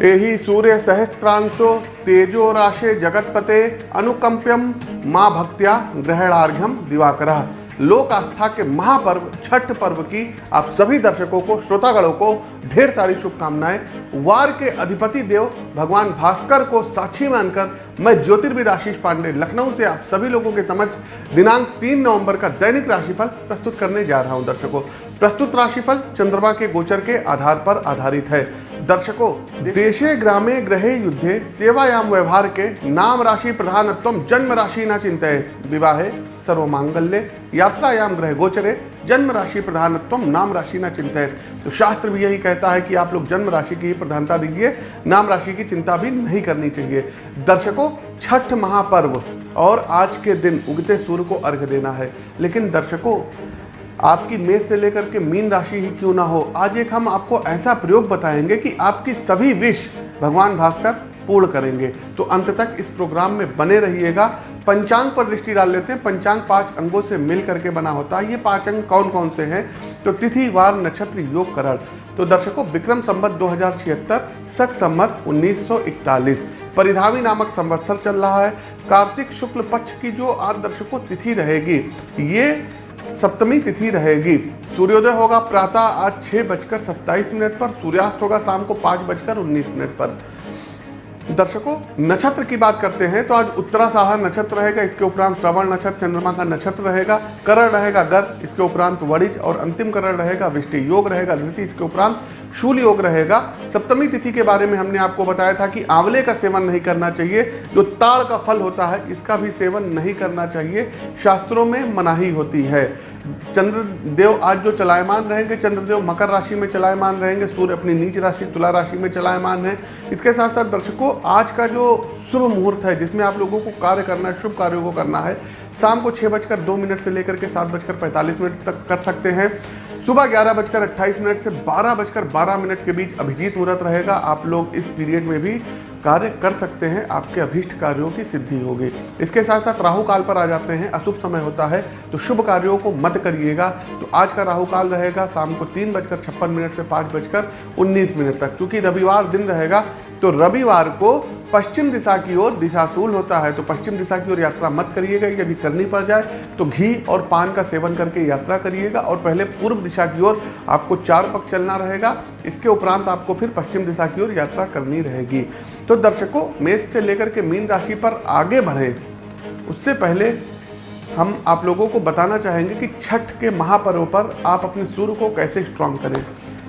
एहि सूर्य सहस्त्रांशो तेजो राशे जगतपते अनुकंप्यम माँ भक्त्या ग्रहणार्घ्यम दिवाकर। लोक आस्था के महापर्व, छठ पर्व की आप सभी दर्शकों को, श्रोतागणों को ढेर सारी शुभकामनाएँ। वार के अधिपति देव भगवान भास्कर को साक्षी मानकर मैं ज्योतिर्विद आशीष पांडे, लखनऊ से आप सभी लोगों के समक्ष दिनांक तीन नवंबर का दैनिक राशिफल प्रस्तुत करने जा रहा हूँ दर्शकों। प्रस्तुत राशिफल चंद्रमा के गोचर के आधार पर आधारित है। दर्शकों, देशे, ग्रामे ग्रहे युद्धे, सेवायाम व्यवहार के नाम राशि, प्रधानत्व, जन्म राशि न चिंतय विवाहे, सर्वमांगल्य, यात्रायाम ग्रह गोचरे, जन्म राशि, प्रधानत्व, नाम राशि न चिंतय तो शास्त्र भी यही कहता है कि आप लोग जन्म राशि की प्रधानता दीजिए, नाम राशि की चिंता भी नहीं करनी चाहिए। दर्शकों, छठ महापर्व, और आज के दिन उगते सूर्य को अर्घ देना है। लेकिन दर्शकों आपकी मेष से लेकर के मीन राशि ही क्यों ना हो? आज एक हम आपको ऐसा प्रयोग बताएँगे कि आपकी सभी विश भगवान भास्कर पूर्ण करेंगे। तो अंत तक इस प्रोग्राम में बने रहिएगा। पंचांग पर दृष्टि डाल लेते हैं। पंचांग पाँच अंगों से मिल करके बना होता है। ये पाँच अंग कौन कौन से हैं? तो तिथि, वार, नक्षत्र, योग, करण। तो दर्शकों, विक्रम संबत दो हज़ार छिहत्तर, सख संबत उन्नीस परिधावी नामक संवत्सर चल रहा है। कार्तिक शुक्ल पक्ष की जो आज दर्शकों तिथि रहेगी, ये सप्तमी तिथि रहेगी। सूर्योदय होगा प्रातः आज छह बजकर सत्ताईस मिनट पर, सूर्यास्त होगा शाम को पाँच बजकर उन्नीस मिनट पर। दर्शकों, नक्षत्र की बात करते हैं तो आज उत्तरासाह नक्षत्र रहेगा, इसके उपरांत श्रवण नक्षत्र, चंद्रमा का नक्षत्र रहेगा, करण रहेगा गर इसके उपरांत वरिज और अंतिम करण रहेगा, विष्टि योग रहेगा, धृति, इसके उपरांत शूल योग रहेगा। सप्तमी तिथि के बारे में हमने आपको बताया था कि आंवले का सेवन नहीं करना चाहिए, जो ताड़ का फल होता है, इसका भी सेवन नहीं करना चाहिए। शास्त्रों में मनाही होती है। चंद्रदेव आज जो चलायमान रहेंगे, चंद्रदेव मकर राशि में चलायमान रहेंगे, सूर्य अपनी नीच राशि, तुला राशि में चलायमान है। इसके साथ साथ दर्शकों, आज का जो शुभ मुहूर्त है, जिसमें आप लोगों को कार्य करना है, शुभ कार्यों को करना है, शाम को छः बजकर दो मिनट से लेकर के सात बजकर पैंतालीस मिनट तक कर सकते हैं। सुबह ग्यारह बजकर अट्ठाईस मिनट से बारह बजकर बारह मिनट के बीच अभिजीत मुहूर्त रहेगा। आप लोग इस पीरियड में भी कार्य कर सकते हैं। आपके अभीष्ट कार्यों की सिद्धि होगी। इसके साथ साथ राहु काल पर आ जाते हैं। अशुभ समय होता है तो शुभ कार्यों को मत करिएगा। तो आज का राहु काल रहेगा, शाम को तीन बजकर छप्पन मिनट से पाँच बजकर उन्नीस मिनट तक, क्योंकि रविवार दिन रहेगा तो रविवार को पश्चिम दिशा की ओर दिशाशूल होता है तो पश्चिम दिशा की ओर यात्रा मत करिएगा। यदि करनी पड़ जाए तो घी और पान का सेवन करके यात्रा करिएगा और पहले पूर्व दिशा की ओर आपको चार पक चलना रहेगा। इसके उपरांत आपको फिर पश्चिम दिशा की ओर यात्रा करनी रहेगी। तो दर्शकों, मेष से लेकर के मीन राशि पर आगे बढ़े। उससे पहले हम आप लोगों को बताना चाहेंगे कि छठ के महापर्व पर आप अपने सूर्य को कैसे स्ट्रांग करें।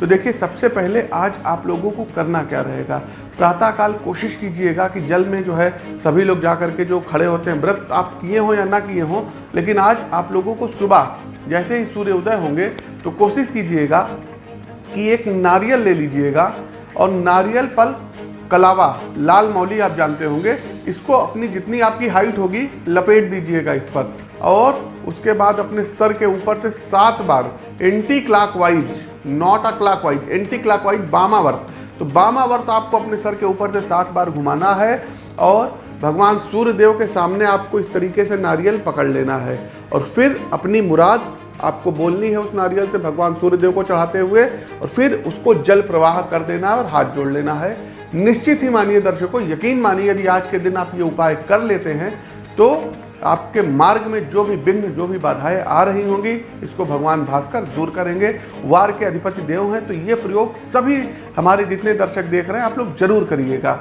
तो देखिए, सबसे पहले आज आप लोगों को करना क्या रहेगा? प्रातःकाल कोशिश कीजिएगा कि जल में जो है, सभी लोग जा कर के जो खड़े होते हैं, व्रत आप किए हों या ना किए हों, लेकिन आज आप लोगों को सुबह जैसे ही सूर्य उदय होंगे तो कोशिश कीजिएगा कि एक नारियल ले लीजिएगा। और नारियल पल कलावा, लाल मौली आप जानते होंगे, इसको अपनी जितनी आपकी हाइट होगी, लपेट दीजिएगा इस पर। और उसके बाद अपने सर के ऊपर से सात बार anti clockwise not a clockwise anti clockwise बामावर्त तो बामावर्त आपको अपने सर के ऊपर से सात बार घुमाना है और भगवान सूर्य देव के सामने आपको इस तरीके से नारियल पकड़ लेना है। और फिर अपनी मुराद आपको बोलनी है उस नारियल से भगवान सूर्य देव को चढ़ाते हुए और फिर उसको जल प्रवाह कर देना और हाथ जोड़ लेना है। निश्चित ही मानिए दर्शकों, यकीन मानिए यदि आज के दिन आप ये उपाय कर लेते हैं तो आपके मार्ग में जो भी विघ्न जो भी बाधाएँ आ रही होंगी, इसको भगवान भास्कर दूर करेंगे। वार के अधिपति देव हैं तो ये प्रयोग सभी हमारे जितने दर्शक देख रहे हैं, आप लोग ज़रूर करिएगा।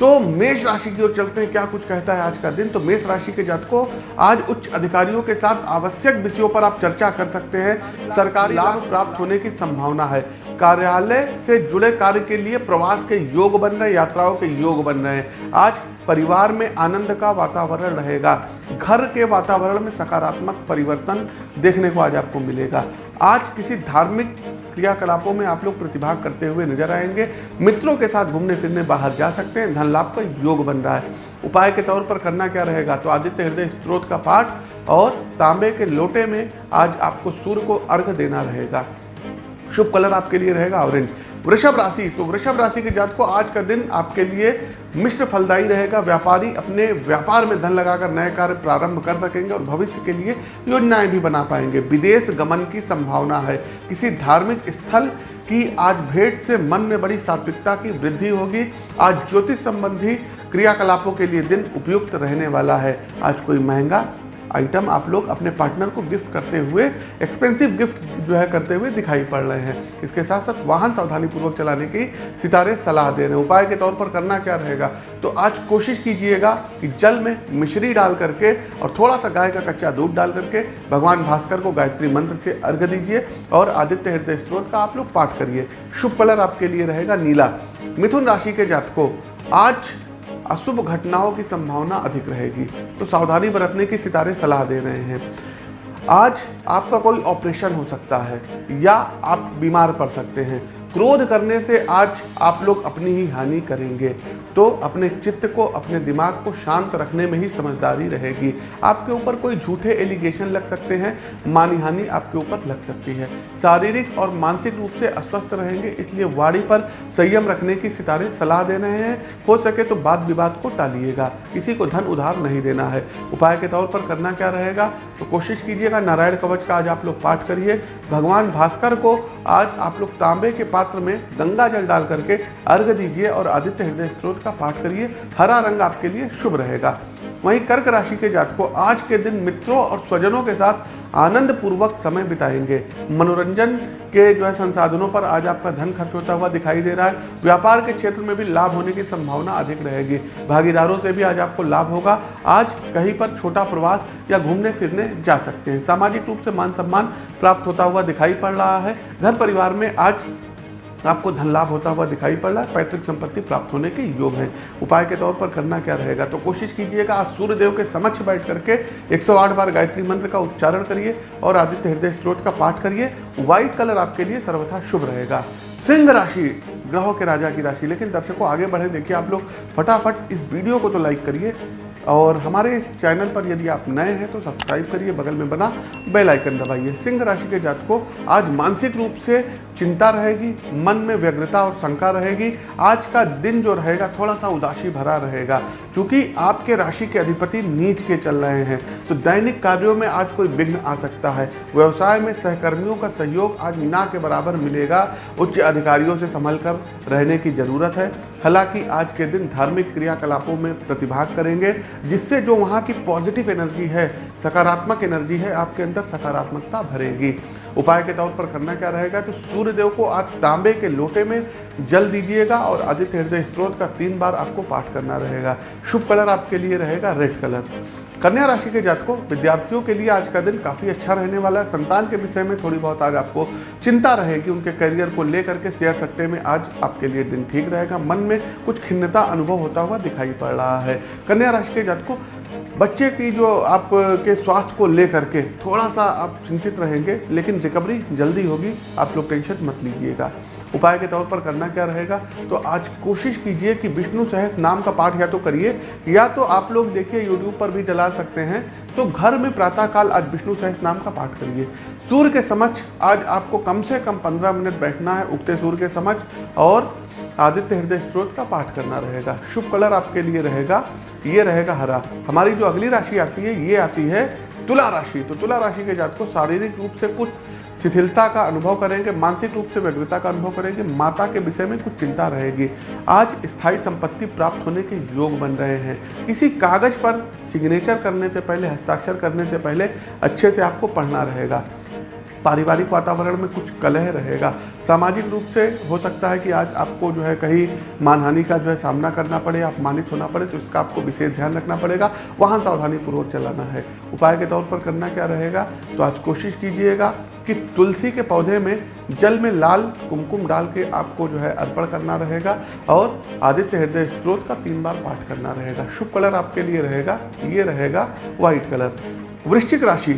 तो मेष राशि की ओर चलते हैं। क्या कुछ कहता है आज का दिन? तो मेष राशि के जातकों, आज उच्च अधिकारियों के साथ आवश्यक विषयों पर आप चर्चा कर सकते हैं। सरकारी लाभ प्राप्त होने की संभावना है। कार्यालय से जुड़े कार्य के लिए प्रवास के योग बन रहे यात्राओं के योग बन रहे हैं। आज परिवार में आनंद का वातावरण रहेगा। घर के वातावरण में सकारात्मक परिवर्तन देखने को आज आपको मिलेगा। आज किसी धार्मिक क्रियाकलापों में आप लोग प्रतिभाग करते हुए नज़र आएँगे। मित्रों के साथ घूमने फिरने बाहर जा सकते हैं। धन लाभ का योग बन रहा है। उपाय के तौर पर करना क्या रहेगा? तो आदित्य हृदय स्त्रोत का पाठ और तांबे के लोटे में आज आपको सूर्य को अर्घ देना रहेगा। शुभ कलर आपके लिए रहेगा ऑरेंज। वृषभ राशि। तो वृषभ राशि के जात को आज का दिन आपके लिए मिश्र फलदायी रहेगा। व्यापारी अपने व्यापार में धन लगाकर नए कार्य प्रारंभ कर सकेंगे और भविष्य के लिए योजनाएँ भी बना पाएँगे। विदेश गमन की संभावना है। किसी धार्मिक स्थल कि आज भेंट से मन में बड़ी सात्विकता की वृद्धि होगी। आज ज्योतिष संबंधी क्रियाकलापों के लिए दिन उपयुक्त रहने वाला है। आज कोई महँगा आइटम आप लोग अपने पार्टनर को गिफ्ट करते हुए एक्सपेंसिव गिफ्ट जो है करते हुए दिखाई पड़ रहे हैं। इसके साथ साथ वाहन सावधानी पूर्वक चलाने की सितारे सलाह दे रहे हैं। उपाय के तौर पर करना क्या रहेगा? तो आज कोशिश कीजिएगा कि जल में मिश्री डाल करके और थोड़ा सा गाय का कच्चा दूध डाल करके भगवान भास्कर को गायत्री मंत्र से अर्घ दीजिए और आदित्य हृदय स्त्रोत का आप लोग पाठ करिए। शुभ कलर आपके लिए रहेगा नीला। मिथुन राशि के जातकों, आज अशुभ घटनाओं की संभावना अधिक रहेगी। तो सावधानी बरतने की सितारे सलाह दे रहे हैं। आज आपका कोई ऑपरेशन हो सकता है या आप बीमार पड़ सकते हैं। क्रोध करने से आज आप लोग अपनी ही हानि करेंगे। तो अपने चित्त को, अपने दिमाग को शांत रखने में ही समझदारी रहेगी। आपके ऊपर कोई झूठे एलिगेशन लग सकते हैं मानी हानि आपके ऊपर लग सकती है। शारीरिक और मानसिक रूप से अस्वस्थ रहेंगे, इसलिए वाड़ी पर संयम रखने की सितारे सलाह दे रहे हैं। हो सके तो बात विवाद को टालिएगा। किसी को धन उधार नहीं देना है। उपाय के तौर पर करना क्या रहेगा? तो कोशिश कीजिएगा, नारायण कवच का आज आप लोग पाठ करिए। भगवान भास्कर को आज आप लोग तांबे के पात्र में गंगा जल डाल करके अर्घ दीजिए और आदित्य हृदय स्त्रोत का पाठ करिए। हरा रंग आपके लिए शुभ रहेगा। वहीं कर्क राशि के जात को आज के दिन मित्रों और स्वजनों के साथ आनंद पूर्वक समय बिताएँगे। मनोरंजन के जो है संसाधनों पर आज आपका धन खर्च होता हुआ दिखाई दे रहा है। व्यापार के क्षेत्र में भी लाभ होने की संभावना अधिक रहेगी। भागीदारों से भी आज आपको लाभ होगा। आज कहीं पर छोटा प्रवास या घूमने फिरने जा सकते हैं। सामाजिक रूप से मान सम्मान प्राप्त होता हुआ दिखाई पड़ रहा है। घर परिवार में आज आपको धन लाभ होता हुआ दिखाई पड़ रहा है, पैतृक संपत्ति प्राप्त होने के योग हैं। उपाय के तौर पर करना क्या रहेगा? तो कोशिश कीजिएगा, आज सूर्य देव के समक्ष बैठ करके 108 बार गायत्री मंत्र का उच्चारण करिए और आदित्य हृदय स्त्रोत का पाठ करिए। व्हाइट कलर आपके लिए सर्वथा शुभ रहेगा। सिंह राशि, ग्रहों के राजा की राशि। लेकिन दर्शकों, आगे बढ़े, देखिए आप लोग। फटाफट इस वीडियो को तो लाइक करिए। और हमारे इस चैनल पर यदि आप नए हैं तो सब्सक्राइब करिए, बगल में बना बेल आइकन दबाइए। सिंह राशि के जातकों, आज मानसिक रूप से चिंता रहेगी, मन में व्यग्रता और शंका रहेगी। आज का दिन जो रहेगा थोड़ा सा उदासी भरा रहेगा, क्योंकि आपके राशि के अधिपति नीच के चल रहे हैं। तो दैनिक कार्यों में आज कोई विघ्न आ सकता है। व्यवसाय में सहकर्मियों का सहयोग आज ना के बराबर मिलेगा। उच्च अधिकारियों से संभल कर रहने की ज़रूरत है। हालाँकि आज के दिन धार्मिक क्रियाकलापों में प्रतिभाग करेंगे, जिससे जो वहाँ की पॉजिटिव एनर्जी है, सकारात्मक एनर्जी है, आपके अंदर सकारात्मकता भरेगी। उपाय के तौर पर करना क्या रहेगा? तो सूर्यदेव को आज तांबे के लोटे में जल दीजिएगा और आदित्य हृदय स्त्रोत का तीन बार आपको पाठ करना रहेगा। शुभ कलर आपके लिए रहेगा, रेड कलर। कन्या राशि के जातकों, विद्यार्थियों के लिए आज का दिन काफ़ी अच्छा रहने वाला है। संतान के विषय में थोड़ी बहुत आज आपको चिंता रहेगी। उनके करियर को लेकर के शेयर सट्टे में आज आपके लिए दिन ठीक रहेगा। मन में कुछ खिन्नता अनुभव होता हुआ दिखाई पड़ रहा है। कन्या राशि के जातकों, बच्चे की जो आपके स्वास्थ्य को लेकर के थोड़ा सा आप चिंतित रहेंगे, लेकिन रिकवरी जल्दी होगी। आप लोग टेंशन मत लीजिएगा। उपाय के तौर पर करना क्या रहेगा? तो आज कोशिश कीजिए कि विष्णु सहस नाम का पाठ या तो करिए, या तो आप लोग देखिए यूट्यूब पर भी चला सकते हैं। तो घर में प्रातःकाल आज विष्णु सहस नाम का पाठ करिए। सूर्य के समक्ष आज आपको कम से कम पंद्रह मिनट बैठना है, उगते सूर्य के समक्ष, और आदित्य हृदय स्त्रोत का पाठ करना रहेगा। शुभ कलर आपके लिए रहेगा, ये रहेगा हरा। हमारी जो अगली राशि आती है, ये आती है तुला राशि। तो तुला राशि के जात को शारीरिक रूप से कुछ शिथिलता का अनुभव करेंगे, मानसिक रूप से व्यग्रता का अनुभव करेंगे, माता के विषय में कुछ चिंता रहेगी। आज स्थायी संपत्ति प्राप्त होने के योग बन रहे हैं। किसी कागज़ पर सिग्नेचर करने से पहले, हस्ताक्षर करने से पहले अच्छे से आपको पढ़ना रहेगा। पारिवारिक वातावरण में कुछ कलह रहेगा। सामाजिक रूप से हो सकता है कि आज आपको जो है कहीं मानहानि का जो है सामना करना पड़े अपमानित होना पड़े तो इसका आपको विशेष ध्यान रखना पड़ेगा। वहाँ सावधानी पूर्वक चलाना है। उपाय के तौर पर करना क्या रहेगा? तो आज कोशिश कीजिएगा कि तुलसी के पौधे में जल में लाल कुमकुम डाल के आपको जो है अर्पण करना रहेगा और आदित्य हृदय स्त्रोत का तीन बार पाठ करना रहेगा। शुभ कलर आपके लिए रहेगा, ये रहेगा व्हाइट कलर। वृश्चिक राशि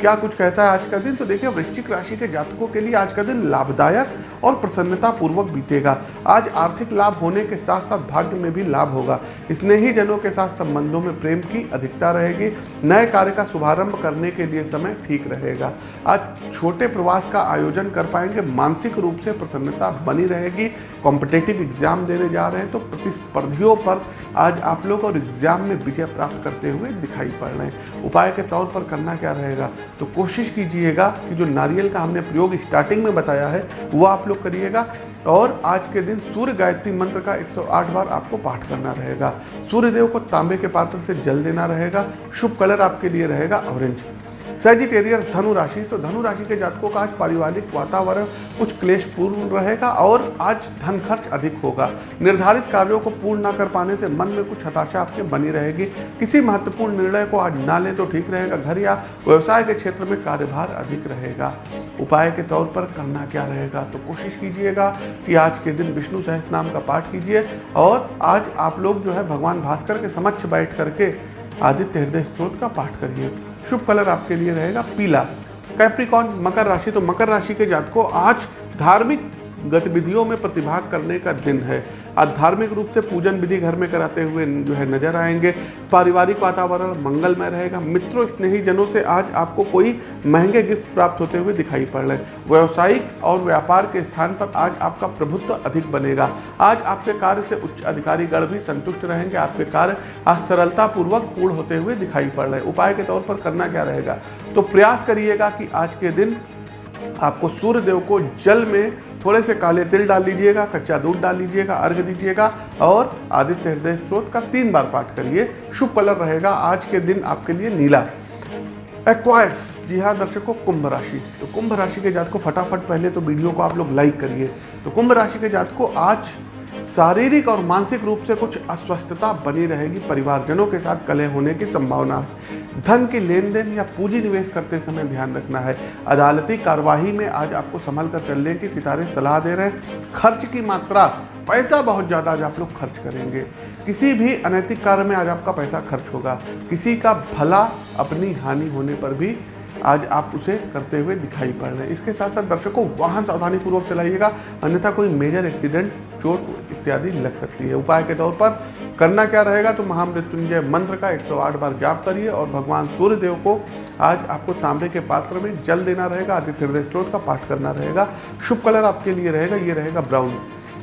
क्या कुछ कहता है आज का दिन? तो देखिए वृश्चिक राशि के जातकों के लिए आज का दिन लाभदायक और प्रसन्नता पूर्वक बीतेगा। आज आर्थिक लाभ होने के साथ साथ भाग्य में भी लाभ होगा। स्नेही जनों के साथ संबंधों में प्रेम की अधिकता रहेगी। नए कार्य का शुभारंभ करने के लिए समय ठीक रहेगा। आज छोटे प्रवास का आयोजन कर पाएँगे। मानसिक रूप से प्रसन्नता बनी रहेगी। कॉम्पिटेटिव एग्ज़ाम देने जा रहे हैं तो प्रतिस्पर्धियों पर आज आप लोग और एग्ज़ाम में विजय प्राप्त करते हुए दिखाई पड़ रहे हैं। उपाय के तौर पर करना क्या रहेगा? तो कोशिश कीजिएगा कि जो नारियल का हमने प्रयोग स्टार्टिंग में बताया है, वो आप लोग करिएगा। और आज के दिन सूर्य गायत्री मंत्र का 108 बार आपको पाठ करना रहेगा। सूर्यदेव को तांबे के पात्र से जल देना रहेगा। शुभ कलर आपके लिए रहेगा, ऑरेंज। सेजिटेरियस धनु राशि। तो धनु राशि के जातकों का आज पारिवारिक वातावरण कुछ क्लेशपूर्ण रहेगा और आज धन खर्च अधिक होगा। निर्धारित कार्यों को पूर्ण ना कर पाने से मन में कुछ हताशा आपके बनी रहेगी। किसी महत्वपूर्ण निर्णय को आज ना लें तो ठीक रहेगा। घर या व्यवसाय के क्षेत्र में कार्यभार अधिक रहेगा। उपाय के तौर पर करना क्या रहेगा? तो कोशिश कीजिएगा कि आज के दिन विष्णु सहस नाम का पाठ कीजिए और आज आप लोग जो है, भगवान भास्कर के समक्ष बैठ करके आदित्य हृदय स्त्रोत का पाठ करिए। शुभ कलर आपके लिए रहेगा पीला। कैप्रिकॉन मकर राशि तो मकर राशि के जातकों, आज धार्मिक गतिविधियों में प्रतिभाग करने का दिन है। आज धार्मिक रूप से पूजन विधि घर में कराते हुए जो है नज़र आएँगे। पारिवारिक वातावरण मंगलमय रहेगा। मित्रों स्नेही जनों से आज आपको कोई महँगे गिफ्ट प्राप्त होते हुए दिखाई पड़ रहे व्यवसायिक और व्यापार के स्थान पर आज आपका प्रभुत्व अधिक बनेगा। आज आपके कार्य से उच्च अधिकारीगण भी संतुष्ट रहेंगे। आपके कार्य आज सरलतापूर्वक पूर्ण होते हुए दिखाई पड़ रहे उपाय के तौर पर करना क्या रहेगा? तो प्रयास करिएगा कि आज के दिन आपको सूर्य देव को जल में थोड़े से काले तिल डाल लीजिएगा, कच्चा दूध डाल लीजिएगा, अर्घ दीजिएगा और आदित्य हृदय स्त्रोत का तीन बार पाठ करिए। शुभ कलर रहेगा आज के दिन आपके लिए नीला। एक्वायर्स जी हाँ दर्शकों, कुंभ राशि। तो कुंभ राशि के जात को फटाफट पहले तो वीडियो को आप लोग लाइक करिए। तो कुंभ राशि के जात को आज शारीरिक और मानसिक रूप से कुछ अस्वस्थता बनी रहेगी परिवारजनों के साथ कलह होने की संभावना। है धन की लेन देन या पूंजी निवेश करते समय ध्यान रखना है। अदालती कार्यवाही में आज आपको संभल कर चलने की सितारे सलाह दे रहे हैं। खर्च की मात्रा, पैसा बहुत ज़्यादा आज आप लोग खर्च करेंगे। किसी भी अनैतिक कार्य में आज आपका पैसा खर्च होगा। किसी का भला अपनी हानि होने पर भी आज आप उसे करते हुए दिखाई पड़ रहे हैं। इसके साथ साथ दर्शकों, वाहन सावधानी पूर्वक चलाइएगा, अन्यथा कोई मेजर एक्सीडेंट चोट इत्यादि लग सकती है। उपाय के तौर पर, करना क्या रहेगा तो महामृत्युंजय मंत्र का 108 बार जाप करिए और भगवान सूर्य देव को आज आपको तांबे के पात्र में जल देना रहेगा, आदित्य हृदय स्त्रोत का पाठ करना रहेगा। शुभ कलर आपके लिए रहेगा, ये रहेगा ब्राउन।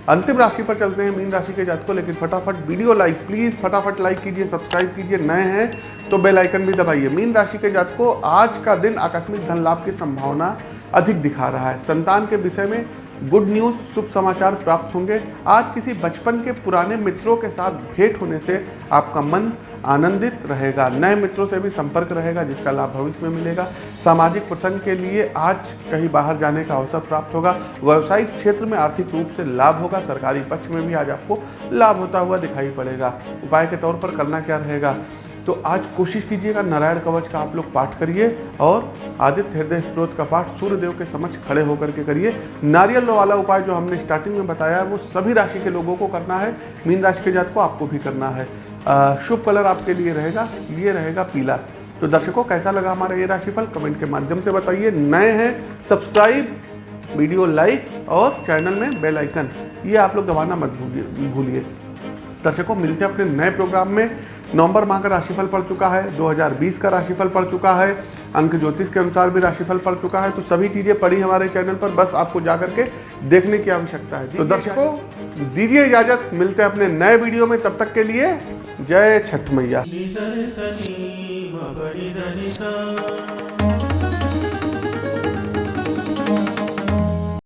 अंतिम राशि पर चलते हैं मीन राशि के जातकों, लेकिन फटाफट वीडियो लाइक, प्लीज़ फटाफट लाइक कीजिए, सब्सक्राइब कीजिए, नए हैं तो बेल आइकन भी दबाइए। मीन राशि के जातकों, आज का दिन आकस्मिक धन लाभ की संभावना अधिक दिखा रहा है। संतान के विषय में गुड न्यूज़, शुभ समाचार प्राप्त होंगे। आज किसी बचपन के पुराने मित्रों के साथ भेंट होने से आपका मन आनंदित रहेगा। नए मित्रों से भी संपर्क रहेगा, जिसका लाभ भविष्य में मिलेगा। सामाजिक प्रसंग के लिए आज कहीं बाहर जाने का अवसर प्राप्त होगा। व्यावसायिक क्षेत्र में आर्थिक रूप से लाभ होगा। सरकारी पक्ष में भी आज आपको लाभ होता हुआ दिखाई पड़ेगा। उपाय के तौर पर करना क्या रहेगा? तो आज कोशिश कीजिएगा नारायण कवच का आप लोग पाठ करिए और आदित्य हृदय स्त्रोत का पाठ सूर्यदेव के समक्ष खड़े होकर के करिए। नारियल वाला उपाय जो हमने स्टार्टिंग में बताया है वो सभी राशि के लोगों को करना है। मीन राशि के जात को आपको भी करना है। शुभ कलर आपके लिए रहेगा, ये रहेगा पीला। तो दर्शकों, कैसा लगा हमारा ये राशिफल? कमेंट के माध्यम से बताइए। नए हैं, सब्सक्राइब, वीडियो लाइक और चैनल में बेल आइकन। ये आप लोग दबाना मत भूलिए दर्शकों, मिलते हैं अपने नए प्रोग्राम में। नवंबर माह का राशिफल पड़ चुका है 2020 का राशिफल पड़ चुका है, अंक ज्योतिष के अनुसार भी राशिफल पड़ चुका है। तो सभी चीज़ें पड़ी हमारे चैनल पर, बस आपको जा करके देखने की आवश्यकता है। तो दर्शकों, दीजिए इजाज़त, मिलते हैं अपने नए वीडियो में। तब तक के लिए जय छठ मैया।